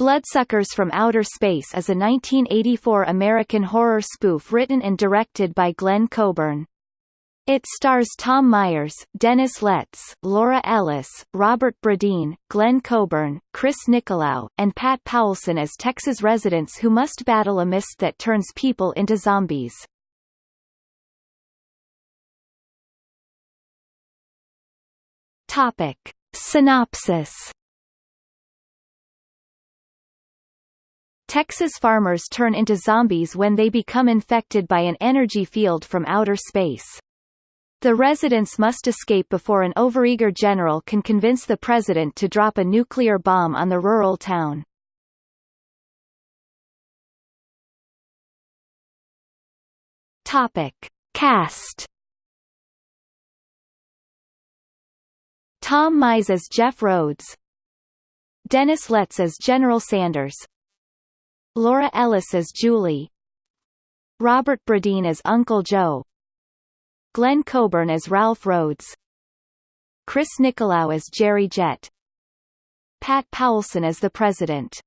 Bloodsuckers from Outer Space is a 1984 American horror spoof written and directed by Glenn Coburn. It stars Tom Myers, Dennis Letts, Laura Ellis, Robert Bradeen, Glenn Coburn, Chris Nicolau, and Pat Paulsen as Texas residents who must battle a mist that turns people into zombies. Topic. Synopsis Texas farmers turn into zombies when they become infected by an energy field from outer space. The residents must escape before an overeager general can convince the president to drop a nuclear bomb on the rural town. Topic. Cast Tom Mize as Jeff Rhodes Dennis Letts as General Sanders Laura Ellis as Julie. Robert Bradeen as Uncle Joe. Glenn Coburn as Ralph Rhodes. Chris Nicolau as Jerry Jett. Pat Paulsen as the President.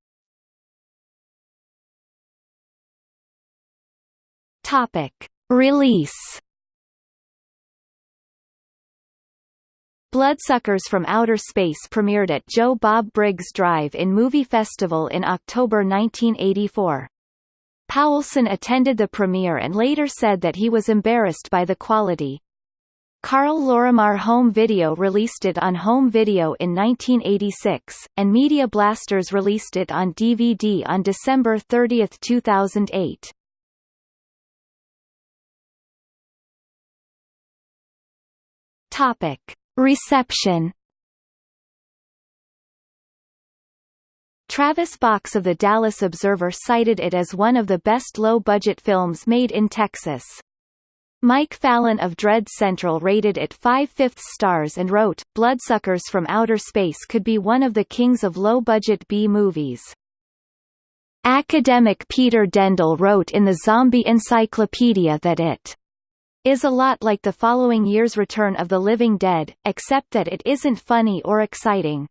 Topic. Release Bloodsuckers from Outer Space premiered at Joe Bob Briggs Drive-In Movie Festival in October 1984. Paulsen attended the premiere and later said that he was embarrassed by the quality. Karl Lorimar Home Video released it on home video in 1986, and Media Blasters released it on DVD on December 30, 2008. Topic. Reception Travis Box of the Dallas Observer cited it as one of the best low-budget films made in Texas. Mike Fallon of Dread Central rated it 5 fifths stars and wrote, Bloodsuckers from Outer Space could be one of the kings of low-budget B-movies. Academic Peter Dendle wrote in the Zombie Encyclopedia that it is a lot like the following year's Return of the Living Dead, except that it isn't funny or exciting.